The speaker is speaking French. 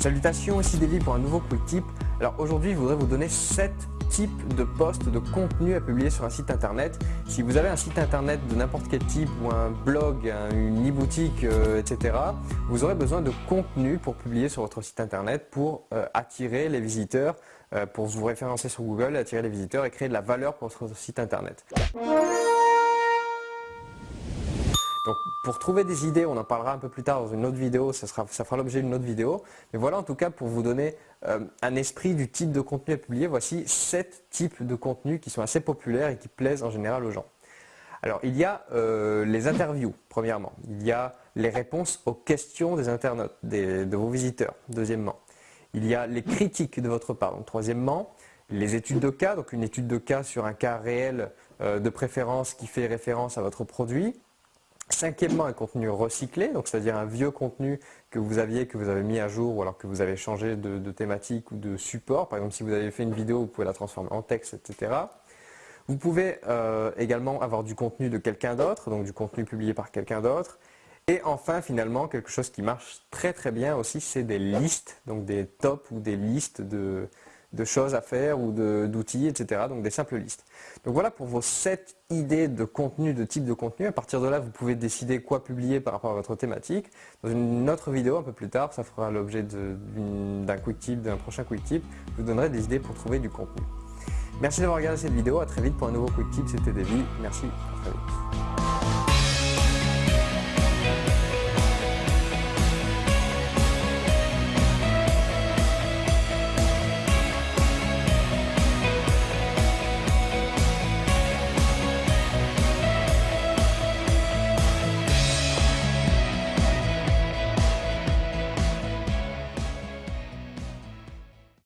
Salutations, ici Davy pour un nouveau Quick Tip. Alors aujourd'hui, je voudrais vous donner 7 types de posts de contenu à publier sur un site internet. Si vous avez un site internet de n'importe quel type ou un blog, une e-boutique, euh, etc., vous aurez besoin de contenu pour publier sur votre site internet pour euh, attirer les visiteurs, euh, pour vous référencer sur Google, attirer les visiteurs et créer de la valeur pour votre site internet. Donc pour trouver des idées, on en parlera un peu plus tard dans une autre vidéo, ça, fera l'objet d'une autre vidéo. Mais voilà en tout cas pour vous donner euh, un esprit du type de contenu à publier, voici 7 types de contenus qui sont assez populaires et qui plaisent en général aux gens. Alors il y a euh, les interviews, premièrement. Il y a les réponses aux questions des internautes, de vos visiteurs, deuxièmement. Il y a les critiques de votre part, donc troisièmement. Les études de cas, donc une étude de cas sur un cas réel euh, de préférence qui fait référence à votre produit. Cinquièmement, un contenu recyclé, donc c'est-à-dire un vieux contenu que vous aviez, que vous avez mis à jour ou alors que vous avez changé de, thématique ou de support. Par exemple, si vous avez fait une vidéo, vous pouvez la transformer en texte, etc. Vous pouvez euh, également avoir du contenu de quelqu'un d'autre, donc du contenu publié par quelqu'un d'autre. Et enfin, finalement, quelque chose qui marche très très bien aussi, c'est des listes, donc des tops ou des listes de, de choses à faire ou d'outils, etc. Donc des simples listes. Donc voilà pour vos 7 idées de contenu, de type de contenu. À partir de là, vous pouvez décider quoi publier par rapport à votre thématique. Dans une autre vidéo un peu plus tard, ça fera l'objet d'un quick tip, d'un prochain quick tip. Je vous donnerai des idées pour trouver du contenu. Merci d'avoir regardé cette vidéo. À très vite pour un nouveau quick tip. C'était Davy. Merci. À très vite.